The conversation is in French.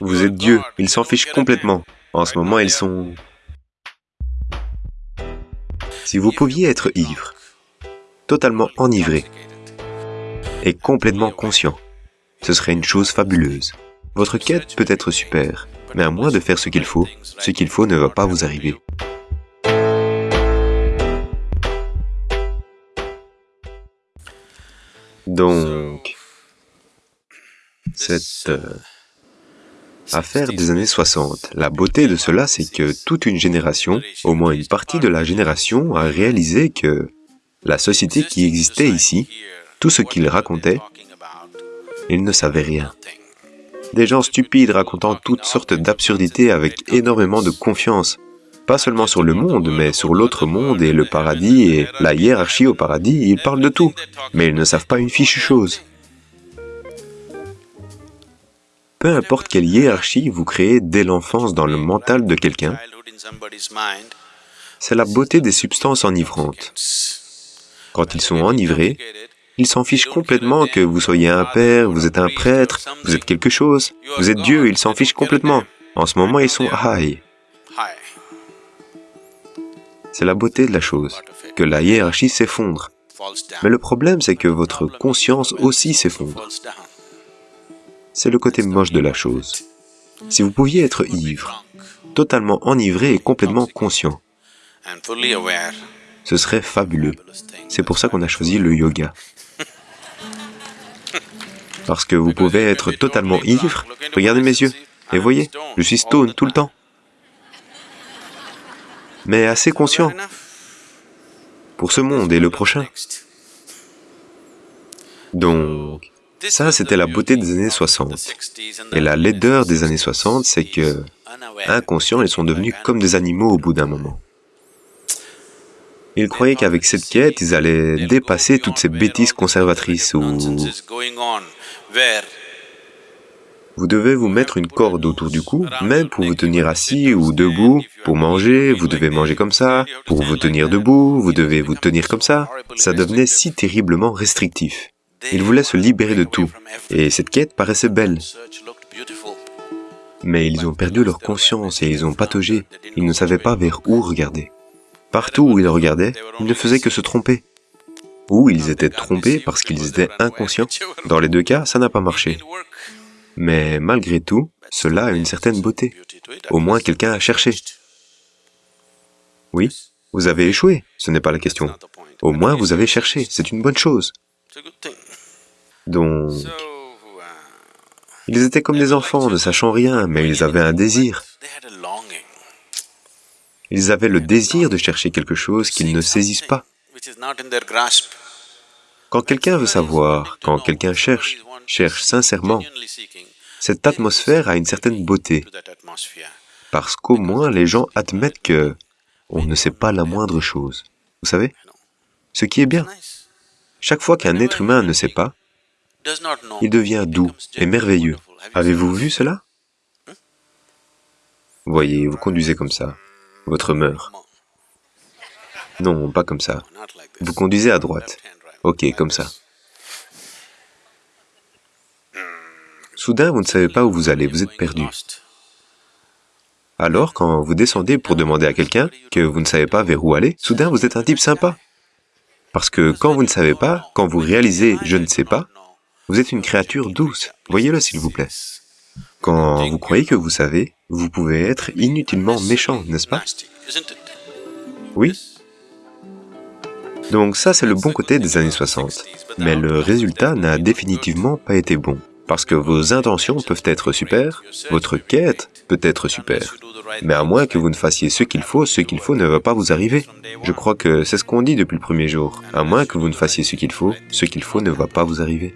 Vous êtes Dieu, ils s'en fichent complètement. En ce moment, ils sont... Si vous pouviez être ivre, totalement enivré et complètement conscient, ce serait une chose fabuleuse. Votre quête peut être super, mais à moins de faire ce qu'il faut, ce qu'il faut ne va pas vous arriver. Donc, cette euh, affaire des années 60, la beauté de cela, c'est que toute une génération, au moins une partie de la génération, a réalisé que la société qui existait ici, tout ce qu'ils racontaient, ils ne savaient rien. Des gens stupides racontant toutes sortes d'absurdités avec énormément de confiance, pas seulement sur le monde, mais sur l'autre monde et le paradis et la hiérarchie au paradis, ils parlent de tout, mais ils ne savent pas une fichue chose. Peu importe quelle hiérarchie vous créez dès l'enfance dans le mental de quelqu'un, c'est la beauté des substances enivrantes. Quand ils sont enivrés, ils s'en fichent complètement que vous soyez un père, vous êtes un prêtre, vous êtes quelque chose, vous êtes Dieu, ils s'en fichent complètement. En ce moment, ils sont high. C'est la beauté de la chose, que la hiérarchie s'effondre. Mais le problème, c'est que votre conscience aussi s'effondre. C'est le côté moche de la chose. Si vous pouviez être ivre, totalement enivré et complètement conscient, ce serait fabuleux. C'est pour ça qu'on a choisi le yoga. Parce que vous pouvez être totalement ivre. Regardez mes yeux. Et voyez, je suis stone tout le temps mais assez conscient pour ce monde et le prochain. Donc, ça c'était la beauté des années 60. Et la laideur des années 60, c'est que, inconscients, ils sont devenus comme des animaux au bout d'un moment. Ils croyaient qu'avec cette quête, ils allaient dépasser toutes ces bêtises conservatrices où vous devez vous mettre une corde autour du cou, même pour vous tenir assis ou debout, pour manger, vous devez manger comme ça, pour vous tenir debout, vous devez vous tenir comme ça. Ça devenait si terriblement restrictif. Ils voulaient se libérer de tout, et cette quête paraissait belle. Mais ils ont perdu leur conscience et ils ont pataugé, ils ne savaient pas vers où regarder. Partout où ils regardaient, ils ne faisaient que se tromper. Ou ils étaient trompés parce qu'ils étaient inconscients. Dans les deux cas, ça n'a pas marché. Mais malgré tout, cela a une certaine beauté. Au moins quelqu'un a cherché. Oui, vous avez échoué, ce n'est pas la question. Au moins vous avez cherché, c'est une bonne chose. Donc, ils étaient comme des enfants, ne sachant rien, mais ils avaient un désir. Ils avaient le désir de chercher quelque chose qu'ils ne saisissent pas. Quand quelqu'un veut savoir, quand quelqu'un cherche, cherche sincèrement, cette atmosphère a une certaine beauté, parce qu'au moins les gens admettent que on ne sait pas la moindre chose. Vous savez? Ce qui est bien. Chaque fois qu'un être humain ne sait pas, il devient doux et merveilleux. Avez-vous vu cela? Voyez, vous conduisez comme ça. Votre meurt. Non, pas comme ça. Vous conduisez à droite. Ok, comme ça. Soudain, vous ne savez pas où vous allez, vous êtes perdu. Alors, quand vous descendez pour demander à quelqu'un que vous ne savez pas vers où aller, soudain vous êtes un type sympa. Parce que quand vous ne savez pas, quand vous réalisez « je ne sais pas », vous êtes une créature douce. Voyez-le s'il vous plaît. Quand vous croyez que vous savez, vous pouvez être inutilement méchant, n'est-ce pas? Oui Donc ça, c'est le bon côté des années 60. Mais le résultat n'a définitivement pas été bon. Parce que vos intentions peuvent être super, votre quête peut être super. Mais à moins que vous ne fassiez ce qu'il faut, ce qu'il faut ne va pas vous arriver. Je crois que c'est ce qu'on dit depuis le premier jour. À moins que vous ne fassiez ce qu'il faut, ce qu'il faut ne va pas vous arriver.